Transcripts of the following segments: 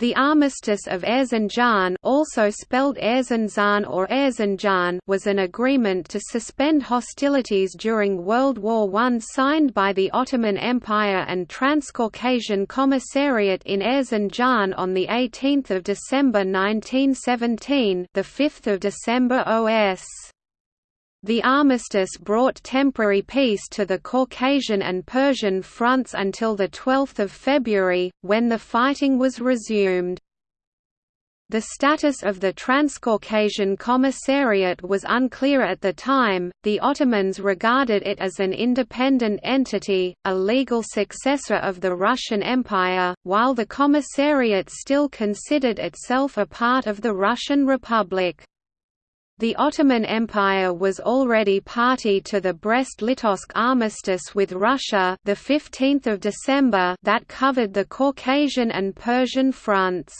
The Armistice of Erzincan also spelled Erzinjan or Erzindjan was an agreement to suspend hostilities during World War I signed by the Ottoman Empire and Transcaucasian Commissariat in Erzincan on 18 December 1917 5 December OS. The armistice brought temporary peace to the Caucasian and Persian fronts until 12 February, when the fighting was resumed. The status of the Transcaucasian Commissariat was unclear at the time, the Ottomans regarded it as an independent entity, a legal successor of the Russian Empire, while the Commissariat still considered itself a part of the Russian Republic. The Ottoman Empire was already party to the Brest-Litovsk armistice with Russia, the 15th of December, that covered the Caucasian and Persian fronts.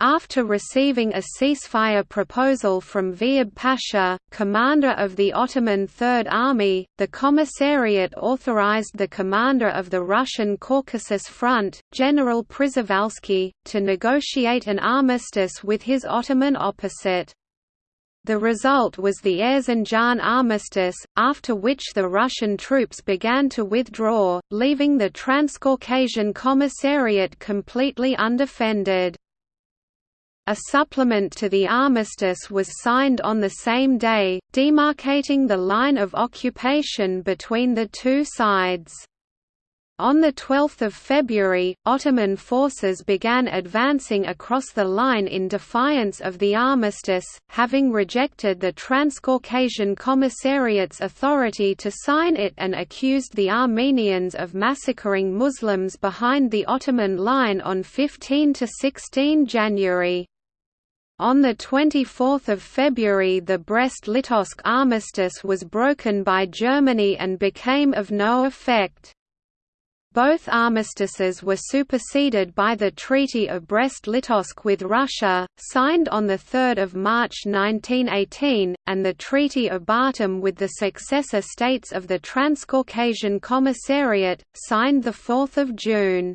After receiving a ceasefire proposal from Vehib Pasha, commander of the Ottoman Third Army, the Commissariat authorized the commander of the Russian Caucasus Front, General Przhevalsky, to negotiate an armistice with his Ottoman opposite. The result was the Erzincan armistice, after which the Russian troops began to withdraw, leaving the Transcaucasian Commissariat completely undefended. A supplement to the armistice was signed on the same day, demarcating the line of occupation between the two sides. On 12 February, Ottoman forces began advancing across the line in defiance of the armistice, having rejected the Transcaucasian Commissariat's authority to sign it and accused the Armenians of massacring Muslims behind the Ottoman line on 15–16 January. On 24 February the Brest-Litovsk armistice was broken by Germany and became of no effect. Both armistices were superseded by the Treaty of Brest-Litovsk with Russia, signed on 3 March 1918, and the Treaty of Batum with the successor states of the Transcaucasian Commissariat, signed 4 June.